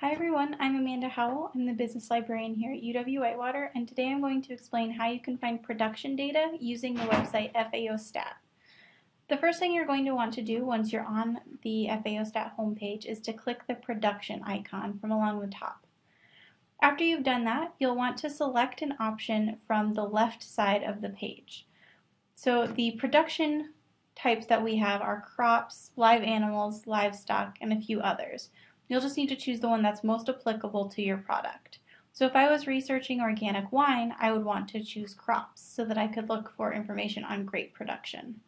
Hi everyone, I'm Amanda Howell. I'm the business librarian here at UW-Whitewater and today I'm going to explain how you can find production data using the website FAOStat. The first thing you're going to want to do once you're on the FAOStat homepage is to click the production icon from along the top. After you've done that, you'll want to select an option from the left side of the page. So the production types that we have are crops, live animals, livestock, and a few others. You'll just need to choose the one that's most applicable to your product. So if I was researching organic wine, I would want to choose crops so that I could look for information on grape production.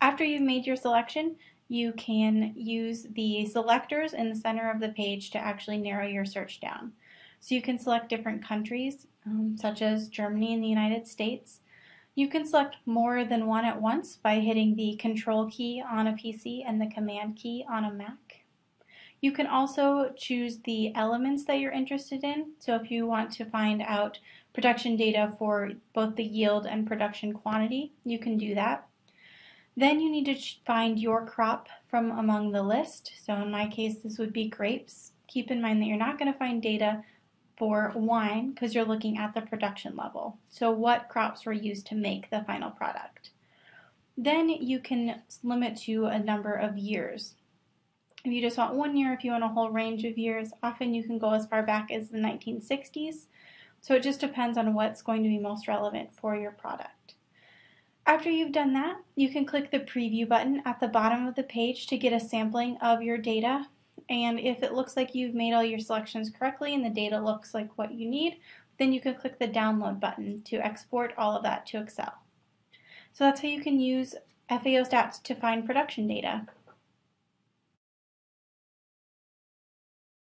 After you've made your selection, you can use the selectors in the center of the page to actually narrow your search down. So you can select different countries, um, such as Germany and the United States. You can select more than one at once by hitting the Control key on a PC and the Command key on a Mac. You can also choose the elements that you're interested in. So if you want to find out production data for both the yield and production quantity, you can do that. Then you need to find your crop from among the list. So in my case, this would be grapes. Keep in mind that you're not going to find data for wine because you're looking at the production level. So what crops were used to make the final product. Then you can limit to a number of years. If you just want one year, if you want a whole range of years, often you can go as far back as the 1960s. So it just depends on what's going to be most relevant for your product. After you've done that, you can click the preview button at the bottom of the page to get a sampling of your data. And if it looks like you've made all your selections correctly and the data looks like what you need, then you can click the download button to export all of that to Excel. So that's how you can use FAO Stats to find production data.